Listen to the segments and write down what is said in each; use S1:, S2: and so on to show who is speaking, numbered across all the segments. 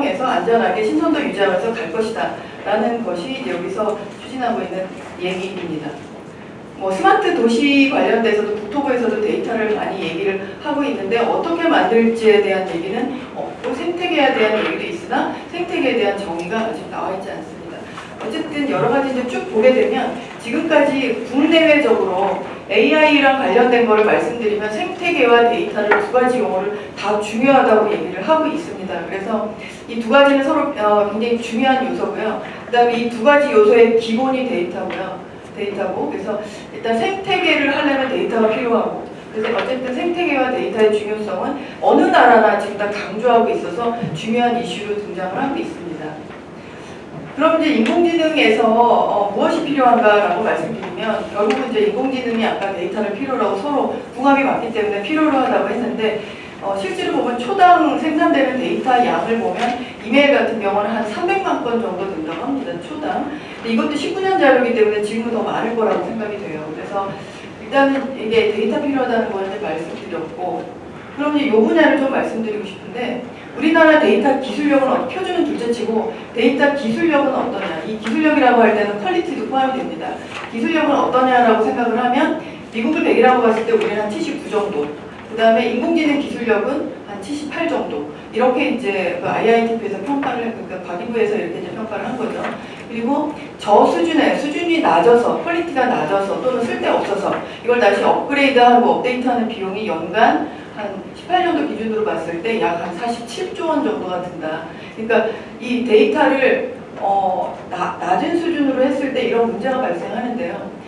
S1: 활성해서 안전하게 신선도 유지하면서 갈 것이다. 라는 것이 여기서 추진하고 있는 얘기입니다. 뭐 스마트 도시 관련돼서도 국토부에서도 데이터를 많이 얘기를 하고 있는데 어떻게 만들지에 대한 얘기는 없고 생태계에 대한 얘기도 있으나 생태계에 대한 정의가 아직 나와 있지 않습니다. 어쨌든 여러 가지 쭉 보게 되면 지금까지 국내외적으로 AI랑 관련된 거를 말씀드리면 생태계와 데이터를 두 가지 용어를 다 중요하다고 얘기를 하고 있습니다. 그래서 이 두 가지는 서로 어, 굉장히 중요한 요소고요. 그 다음에 이 두 가지 요소의 기본이 데이터고요. 데이터고 그래서 일단 생태계를 하려면 데이터가 필요하고 그래서 어쨌든 생태계와 데이터의 중요성은 어느 나라나 지금 다 강조하고 있어서 중요한 이슈로 등장을 하고 있습니다. 그럼 이제 인공지능에서 어, 무엇이 필요한가라고 말씀드리면 결국은 이제 인공지능이 아까 데이터를 필요로 하고 서로 궁합이 맞기 때문에 필요로 하다고 했는데 어, 실제로 보면 초당 생산되는 데이터 양을 보면 이메일 같은 경우는 한 300만 건 정도 된다고 합니다. 초당. 이것도 19년 자료이기 때문에 지금은 더 많을 거라고 생각이 돼요. 그래서 일단은 이게 데이터 필요하다는 거는 말씀드렸고 그럼 이제 이 분야를 좀 말씀드리고 싶은데 우리나라 데이터 기술력은 어, 표준은 둘째치고 데이터 기술력은 어떠냐 이 기술력이라고 할 때는 quality도 포함이 됩니다. 기술력은 어떠냐라고 생각을 하면 미국을 100이라고 봤을 때 우리는 한 79 정도 그 다음에 인공지능 기술력은 한 78 정도 이렇게 이제 그 IITP에서 평가를 그러니까 과기부에서 이렇게 이제 평가를 한 거죠. 그리고 저 수준의 수준이 낮아서 quality가 낮아서 또는 쓸데없어서 이걸 다시 업그레이드하고 업데이트하는 비용이 연간 한 18년도 기준으로 봤을 때 약 한 47조 원 정도가 든다. 그러니까 이 데이터를 어, 나, 낮은 수준으로 했을 때 이런 문제가 발생하는데요.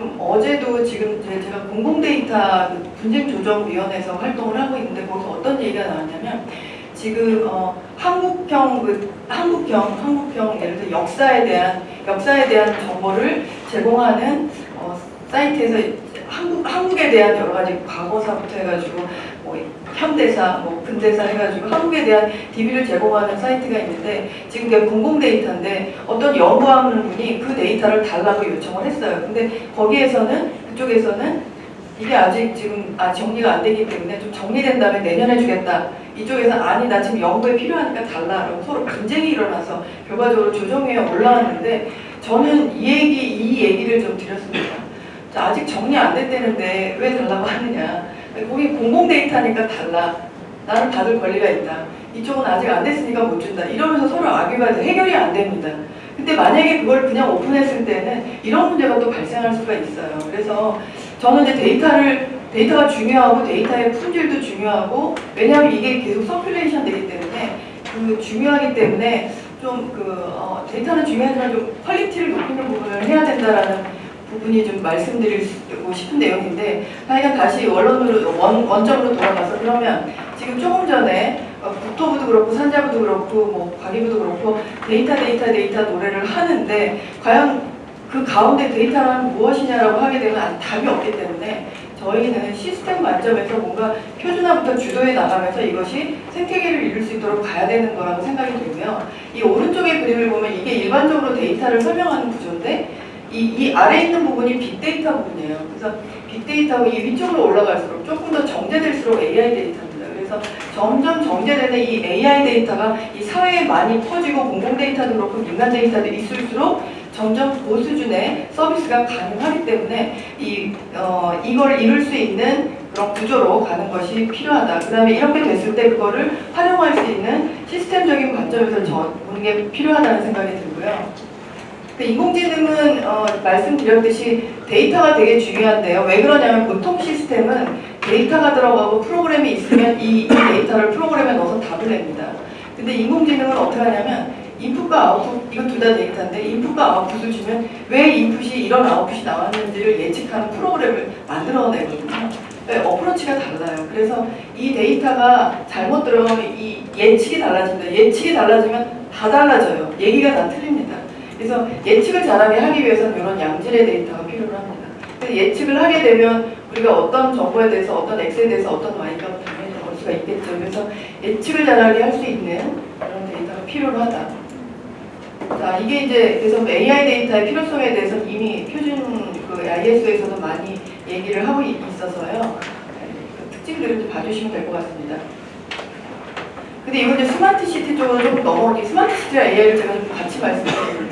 S1: 좀 어제도 지금 제가 공공데이터 분쟁조정위원회에서 활동을 하고 있는데 거기서 어떤 얘기가 나왔냐면 지금 어, 한국형 그 한국형 한국형 예를 들어 역사에 대한 역사에 대한 정보를 제공하는 어, 사이트에서 한국 한국에 대한 여러 가지 과거사부터 해가지고 뭐 현대사, 뭐 근대사 해가지고 한국에 대한 DB를 제공하는 사이트가 있는데 지금 그게 공공 데이터인데 어떤 연구하는 분이 그 데이터를 달라고 요청을 했어요. 근데 거기에서는 그쪽에서는 이게 아직 지금 아 정리가 안 되기 때문에 좀 정리된 다음에 내년에 주겠다. 이쪽에서 아니 나 지금 연구에 필요하니까 달라라고 서로 분쟁이 일어나서 결과적으로 조정회에 올라왔는데 저는 이 얘기 이 얘기를 좀 드렸습니다. 아직 정리 안 됐다는데 왜 달라고 하느냐. 거기 공공 데이터니까 달라. 나는 받을 권리가 있다. 이쪽은 아직 안 됐으니까 못 준다. 이러면서 서로 악유가 해결이 안 됩니다. 근데 만약에 그걸 그냥 오픈했을 때는 이런 문제가 또 발생할 수가 있어요. 그래서 저는 이제 데이터를 데이터가 중요하고 데이터의 품질도 중요하고 왜냐하면 이게 계속 circulation 되기 때문에 그 중요하기 때문에 좀그 어, 데이터는 중요하지만 좀 quality를 높이는 부분을 해야 된다라는 부분이 좀 말씀드리고 싶은 내용인데 하여간 다시 원론으로 원, 원점으로 돌아가서 그러면 지금 조금 전에 어, 국토부도 그렇고 산자부도 그렇고 뭐 과기부도 그렇고 데이터 데이터 데이터 노래를 하는데 과연 그 가운데 데이터란 무엇이냐라고 하게 되면 답이 없기 때문에 저희는 시스템 관점에서 뭔가 표준화부터 주도해 나가면서 이것이 생태계를 이룰 수 있도록 가야 되는 거라고 생각이 들고요. 이 오른쪽의 그림을 보면 이게 일반적으로 데이터를 설명하는 구조인데 이, 이 아래 있는 부분이 빅데이터 부분이에요. 그래서 빅데이터가 이 위쪽으로 올라갈수록 조금 더 정제될수록 AI 데이터입니다. 그래서 점점 정제되는 이 AI 데이터가 이 사회에 많이 퍼지고 공공 데이터도 그렇고 민간 데이터도 있을수록 점점 고수준의 서비스가 가능하기 때문에 이, 어, 이걸 이룰 수 있는 그런 구조로 가는 것이 필요하다. 그 다음에 이렇게 됐을 때 그거를 활용할 수 있는 시스템적인 관점에서 저 보는 게 필요하다는 생각이 들고요. 그 인공지능은 어, 말씀드렸듯이 데이터가 되게 중요한데요. 왜 그러냐면 보통 시스템은 데이터가 들어가고 프로그램이 있으면 이, 이 데이터를 프로그램에 넣어서 답을 냅니다. 근데 인공지능은 어떻게 하냐면 인풋과 아웃풋, 이거 둘 다 데이터인데 인풋과 아웃풋을 주면 왜 인풋이 이런 아웃풋이 나왔는지를 예측하는 프로그램을 만들어내거든요. 네, approach가 달라요. 그래서 이 데이터가 잘못 들어가면 이 예측이 달라집니다. 예측이 달라지면 다 달라져요. 얘기가 다 틀립니다. 그래서 예측을 잘하게 하기 위해서는 이런 양질의 데이터가 필요합니다. 예측을 하게 되면 우리가 어떤 정보에 대해서 어떤 X에 대해서 어떤 Y가 당연히 나올 수가 있겠죠. 그래서 예측을 잘하게 할 수 있는 그런 데이터가 필요하다. 자, 이게 이제 그래서 AI 데이터의 필요성에 대해서 이미 표준 그 ISO에서도 많이 얘기를 하고 있어서요. 그 특징들을 좀 봐주시면 될 것 같습니다. 그 근데 이거 이제 스마트 시티 쪽으로 좀 넘어오니 스마트 시티와 AI를 제가 좀 같이 시티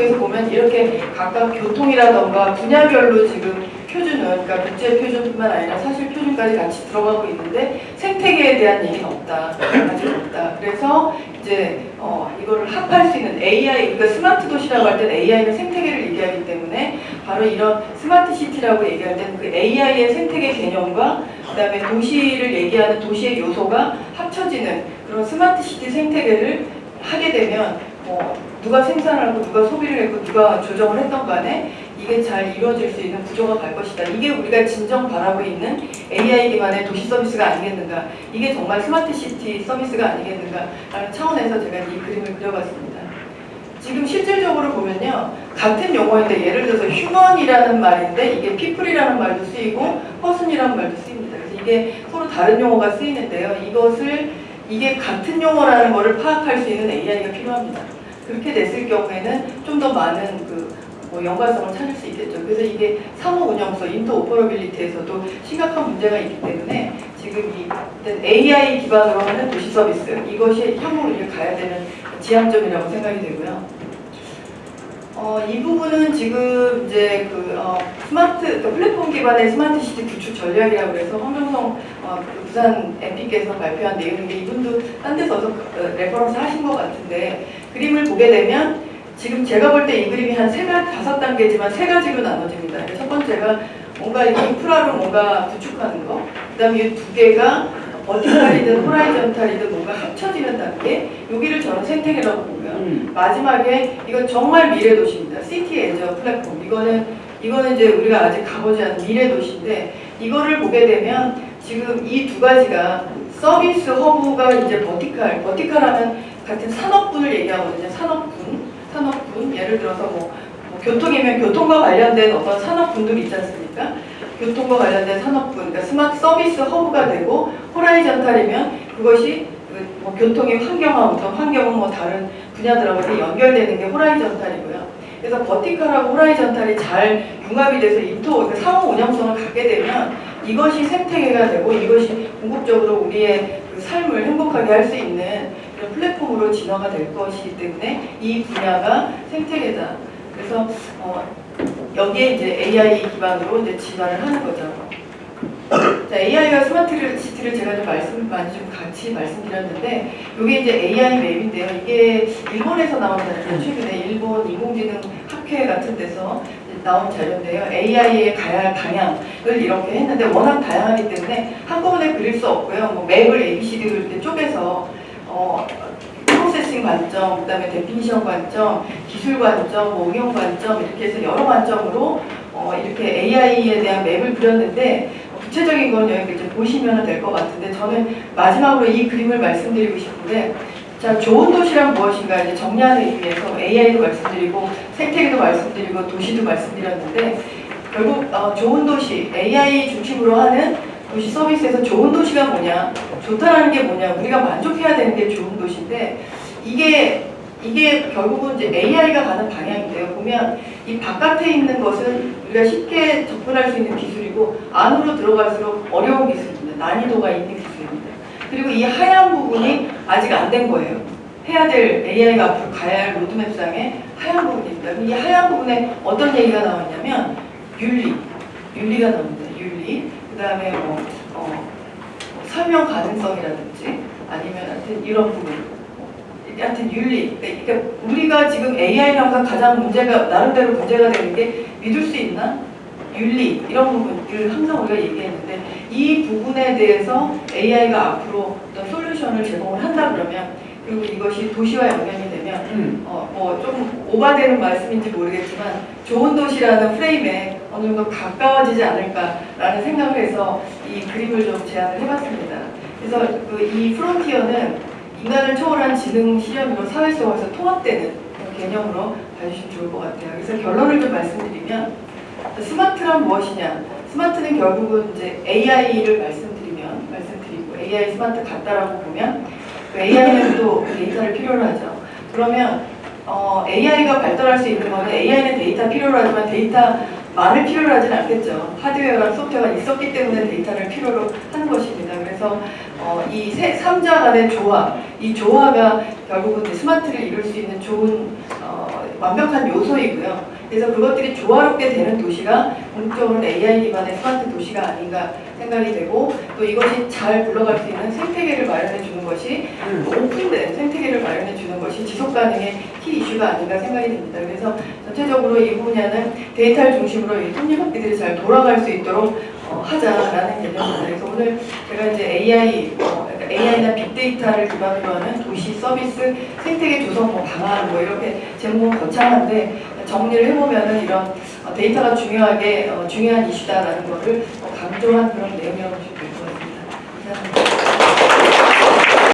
S1: 쪽에서 보면 이렇게 각각 교통이라던가 분야별로 지금 표준은 그러니까 국제 표준뿐만 아니라 사실 표준까지 같이 들어가고 있는데 생태계에 대한 얘기는 없다. 아직 없다. 그래서 이제 어, 이거를 합할 수 있는 AI, 그러니까 스마트 도시라고 할 때는 AI는 생태계를 얘기하기 때문에 바로 이런 스마트 시티라고 얘기할 때는 그 AI의 생태계 개념과 그 다음에 도시를 얘기하는 도시의 요소가 합쳐지는 그런 스마트 시티 생태계를 하게 되면 뭐 누가 생산하고 누가 소비를 했고 누가 조정을 했던 간에 이게 잘 이루어질 수 있는 구조가 갈 것이다. 이게 우리가 진정 바라고 있는 AI 기반의 도시 서비스가 아니겠는가. 이게 정말 스마트 시티 서비스가 아니겠는가 라는 차원에서 제가 이 그림을 그려봤습니다. 지금 실질적으로 보면요. 같은 용어인데 예를 들어서 human이라는 말인데 이게 people이라는 말도 쓰이고 person이라는 말도 쓰입니다. 그래서 이게 서로 다른 용어가 쓰이는데요. 이것을 이게 같은 용어라는 것을 파악할 수 있는 AI가 필요합니다. 그렇게 됐을 경우에는 좀 더 많은 그 뭐 연관성을 찾을 수 있겠죠. 그래서 이게 상호 운용성, interoperability에서도 심각한 문제가 있기 때문에 지금 이 AI 기반으로 하는 도시 서비스 이것이 향후로 이제 가야 되는 지향점이라고 생각이 되고요. 어, 이 부분은 지금 이제 그 어, 스마트 그러니까 플랫폼 기반의 스마트 시티 구축 전략이라고 해서 황종성 어, 그 부산 MP께서 발표한 내용인데 이분도 딴 데서 어서 어, reference 하신 것 같은데 그림을 보게 되면 지금 제가 볼 때 이 그림이 한 세 가지 다섯 단계지만 세 가지로 나눠집니다. 첫 번째가 뭔가 인프라로 뭔가 구축하는 거, 그 다음에 이 두 개가 vertical이든 horizontal이든 뭔가 합쳐지는 단계, 여기를 저는 생태계라고 보고요.
S2: 음.
S1: 마지막에 이건 정말 미래 도시입니다. City as a Platform. 이거는 이거는 이제 우리가 아직 가보지 않은 미래 도시인데 이거를 보게 되면 지금 이 두 가지가 서비스 허브가 이제 버티칼, 버티칼하면 같은 산업군을 얘기하거든요. 산업군, 산업군. 예를 들어서 뭐, 뭐 교통이면 교통과 관련된 어떤 산업군들이 있지 않습니까? 교통과 관련된 산업군, 그러니까 스마트 서비스 허브가 되고 horizontal이면 그것이 그뭐 교통의 환경하고 환경은 뭐 다른 분야들하고 연결되는 게 호라이전탈이고요. 그래서 버티컬하고 호라이전탈이 잘 융합이 돼서 인토, 그러니까 상호 운영성을 갖게 되면 이것이 생태계가 되고 이것이 궁극적으로 우리의 그 삶을 행복하게 할 수 있는 플랫폼으로 진화가 될 것이기 때문에 이 분야가 생태계다. 그래서 어, 여기에 이제 AI 기반으로 이제 진화를 하는 거죠. 자, AI와 스마트 시티를 제가 좀 말씀 많이 좀 같이 말씀드렸는데 이게 이제 AI map인데요. 이게 일본에서 나온 자료예요. 최근에 일본 인공지능 학회 같은 데서 나온 자료인데요. AI의 가야 할 방향을 이렇게 했는데 워낙 다양하기 때문에 한꺼번에 그릴 수 없고요. 뭐 map을 ABCD로 이렇게 쪼개서 어, processing 관점, 그 다음에 definition 관점, 기술 관점, 뭐 응용 관점 이렇게 해서 여러 관점으로 어, 이렇게 AI에 대한 map을 그렸는데 구체적인 건 여기 이제 보시면 될 것 같은데 저는 마지막으로 이 그림을 말씀드리고 싶은데 자 좋은 도시란 무엇인가 이제 정리하기 위해서 AI도 말씀드리고 생태계도 말씀드리고 도시도 말씀드렸는데 결국 어, 좋은 도시 AI 중심으로 하는 도시 서비스에서 좋은 도시가 뭐냐 좋다라는 게 뭐냐 우리가 만족해야 되는 게 좋은 도시인데 이게 이게 결국은 이제 AI가 가는 방향인데요. 보면 이 바깥에 있는 것은 우리가 쉽게 접근할 수 있는 기술이고 안으로 들어갈수록 어려운 기술입니다. 난이도가 있는 기술입니다. 그리고 이 하얀 부분이 아직 안 된 거예요. 해야 될 AI가 앞으로 가야 할 로드맵상에 하얀 부분입니다. 이 하얀 부분에 어떤 얘기가 나왔냐면 윤리, 윤리가 나옵니다. 윤리. 그 다음에 뭐, 어, 뭐 설명 가능성이라든지 아니면 하여튼 이런 부분. 하여튼 윤리. 그러니까 우리가 지금 AI랑 가장 문제가 나름대로 문제가 되는 게 믿을 수 있나? 윤리 이런 부분을 항상 우리가 얘기했는데 이 부분에 대해서 AI가 앞으로 어떤 솔루션을 제공을 한다 그러면 그리고 이것이 도시와 연관이
S2: 음.
S1: 어, 뭐좀 오바되는 말씀인지 모르겠지만 좋은 도시라는 프레임에 어느 정도 가까워지지 않을까라는 생각을 해서 이 그림을 좀 제안을 해봤습니다. 그래서 그 이 프론티어는 인간을 초월한 지능 실현으로 사회 속에서 통합되는 개념으로 봐주시면 좋을 것 같아요. 그래서 결론을 좀 말씀드리면 스마트란 무엇이냐? 스마트는 결국은 이제 AI를 말씀드리면 말씀드리고 AI 스마트 같다라고 보면 그 AI는 또 데이터를 필요로 하죠. 그러면 어, AI가 발달할 수 있는 거는 AI는 데이터 필요로 하지만 데이터만을 필요로 하진 않겠죠. 하드웨어랑 소프트웨어가 있었기 때문에 데이터를 필요로 하는 것입니다. 그래서 어, 이 세, 삼자 간의 조화, 이 조화가 결국은 스마트를 이룰 수 있는 좋은 어, 완벽한 요소이고요. 그래서 그것들이 조화롭게 되는 도시가 본격적으로 AI 기반의 스마트 도시가 아닌가 생각이 되고 또 이것이 잘 굴러갈 수 있는 생태계를 마련해 주는 것이
S2: 음.
S1: 오픈된 생태계를 마련해 주는 것이 지속 가능의 키 이슈가 아닌가 생각이 됩니다. 그래서 전체적으로 이 분야는 데이터를 중심으로 이 톱니바퀴들이 잘 돌아갈 수 있도록 어, 하자라는 개념입니다. 그래서 오늘 제가 이제 AI, 어, AI나 빅데이터를 기반으로 하는 도시 서비스 생태계 조성 뭐 방안 뭐 이렇게 제목은 거창한데 정리를 해보면은 이런 어, 데이터가 중요하게 어, 중요한 이슈다라는 것을 어, 강조한 그런 내용이라고